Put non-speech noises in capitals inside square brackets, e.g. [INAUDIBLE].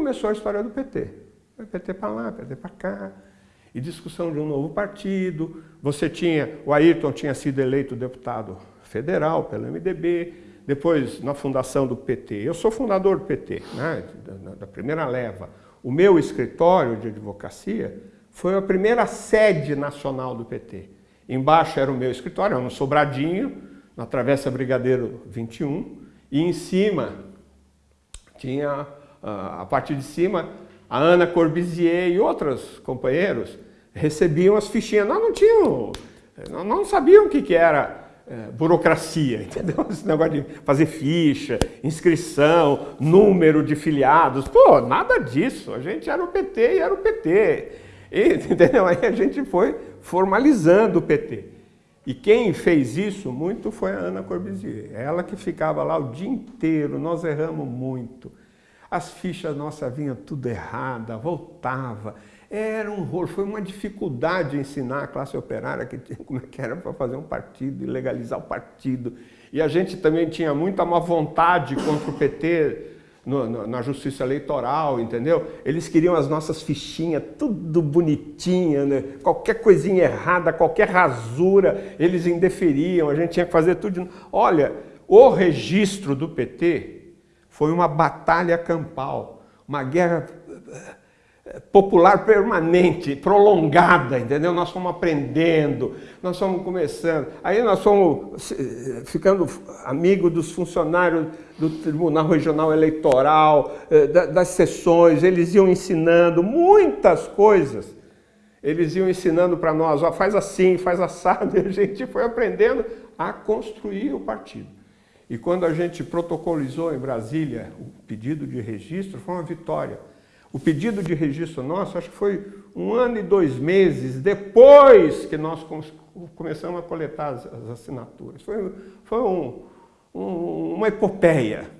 Começou a história do PT. PT para lá, PT para cá, e discussão de um novo partido. Você tinha, o Ayrton tinha sido eleito deputado federal pelo MDB, depois na fundação do PT. Eu sou fundador do PT, né, da, da primeira leva. O meu escritório de advocacia foi a primeira sede nacional do PT. Embaixo era o meu escritório, era um sobradinho, na Travessa Brigadeiro 21, e em cima tinha, a partir de cima, a Ana Corbizier e outros companheiros recebiam as fichinhas. Nós não tínhamos, nós não sabíamos o que, que era é, burocracia, [LAUGHS] entendeu? Esse negócio de fazer ficha, inscrição, número de filiados. Pô, nada disso. A gente era o PT e era o PT. E, [LAUGHS] entendeu? Aí a gente foi formalizando o PT. E quem fez isso muito foi a Ana Corbusier. Ela que ficava lá o dia inteiro, nós erramos muito. As fichas nossas vinham tudo errada, voltava. Era um rolo, foi uma dificuldade ensinar a classe operária que tinha, [LAUGHS] como é que era para fazer um partido e legalizar o partido. E a gente também tinha muita má vontade contra o PT no, no, na justiça eleitoral, entendeu? Eles queriam as nossas fichinhas, tudo bonitinha, né? qualquer coisinha errada, qualquer rasura, eles indeferiam, a gente tinha que fazer tudo. De... Olha, o registro do PT foi uma batalha campal, uma guerra popular permanente, prolongada, entendeu? Nós fomos aprendendo, nós fomos começando. Aí nós fomos eh, ficando amigos dos funcionários do Tribunal Regional Eleitoral, eh, das sessões, eles iam ensinando muitas coisas. Eles iam ensinando para nós, ó, faz assim, faz assado, [LAUGHS] e a gente foi aprendendo a construir o partido. E quando a gente protocolizou em Brasília o pedido de registro, foi uma vitória o pedido de registro nosso, acho que foi um ano e dois meses depois que nós começamos a coletar as, assinaturas. Foi, foi um, um, uma epopeia.